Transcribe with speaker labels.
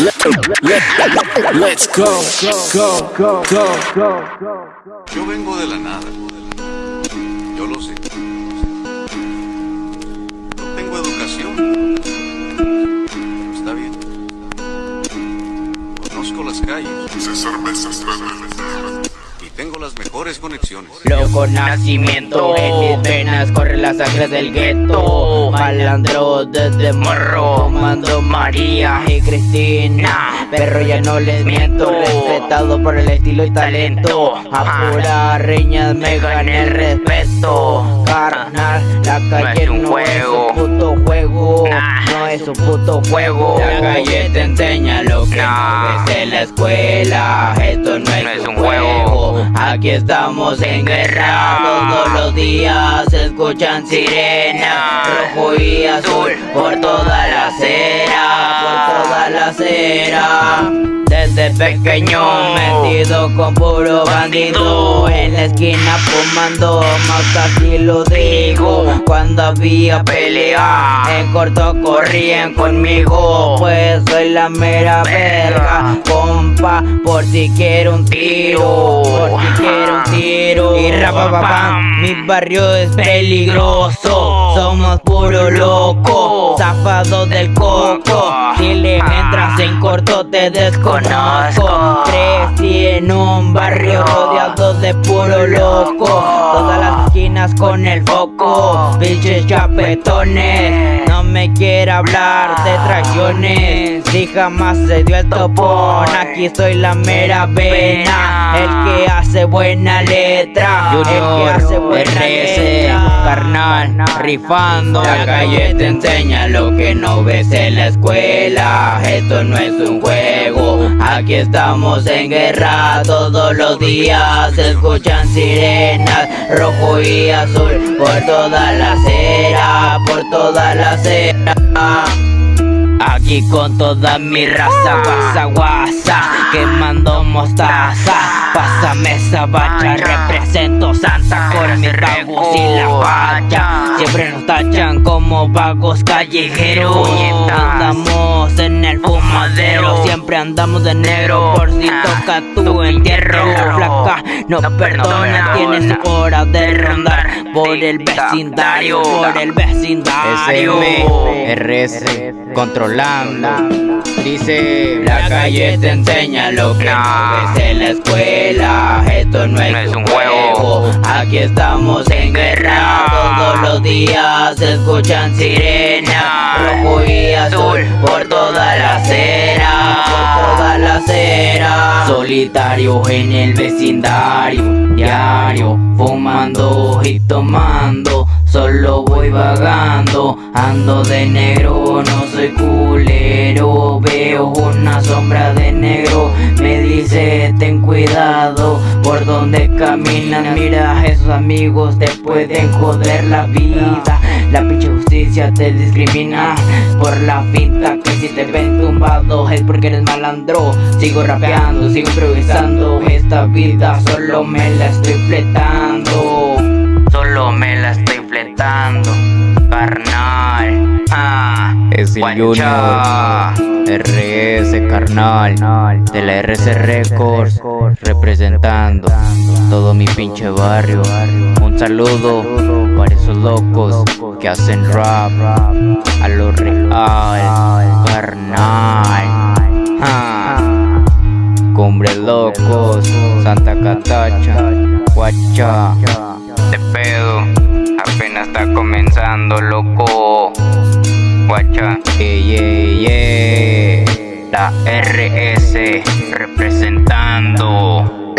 Speaker 1: Let's go, go, go, go, go,
Speaker 2: Yo vengo de la nada. Yo lo sé. No tengo educación. Está bien. Conozco las calles. Y tengo las mejores conexiones.
Speaker 3: Loco nacimiento, en mis venas corre la sangre del gueto. Malandro desde morro, mando María y Cristina. Pero ya no les miento, respetado por el estilo y talento. A pura reñas me gané el respeto. Carnal, la calle no es un puto juego. No es un puto juego. La calle te enseña lo que no ves en la escuela. Esto no es un juego Aquí estamos en guerra. Todos los días se escuchan sirenas Rojo y azul por toda la acera Por toda la acera desde pequeño metido con puro bandido En la esquina fumando, más así lo digo. Cuando había pelea, en corto corrían conmigo. Pues soy la mera verga, compa Por si quiero un tiro, por si quiero un tiro. Y rapapapam, mi barrio es peligroso Somos puro loco, zafado del coco. Si le entras en corto te desconozco Crecí en un barrio rodeado de puro loco con el foco. Pinches chapetones No me quiere hablar de traiciones Si jamás se dio el topón. Aquí soy la mera vena El que hace buena letra El que hace buena letra. Carnal, rifando La calle te enseña lo que no ves en la escuela. Esto no es un juego Aquí estamos en guerra todos los días Se escuchan sirenas rojo y azul Por toda la acera, por toda la acera. Aquí con toda mi raza, guasa guasa, quemando mostaza Pásame esa bacha, represento Santa con mis vagos y la facha Siempre nos tachan como vagos callejeros. Andamos en el fumadero, siempre andamos de negro. Por si toca tu entierro Flaca, no perdona, tienes hora de rondar Por el vecindario, por el vecindario.
Speaker 4: RS controlando. Dice
Speaker 3: La calle te enseña lo que no ves en la escuela. Esto no es, un juego. Aquí estamos en guerra. Todos los días se escuchan sirenas. Rojo y azul. por toda la acera En el vecindario Diario fumando y tomando Solo voy vagando, ando de negro, no soy culero Veo una sombra de negro, me ten cuidado Por donde caminan, mira esos amigos te pueden joder la vida. La pinche justicia te discrimina por la finta Que si te ven tumbado es porque eres malandro. Sigo rapeando, sigo improvisando. Esta vida solo me la estoy fletando. Solo me la estoy fletando, carnal. Ah,
Speaker 4: es el RS carnal de la RS Records representando todo mi pinche barrio. Un saludo para esos locos que hacen rap a lo real, carnal. Ah, cumbre locos, Santa Catacha, Guacha.
Speaker 3: Este pedo apenas está comenzando, loco. Guacha, yeah, yeah, La RS representando.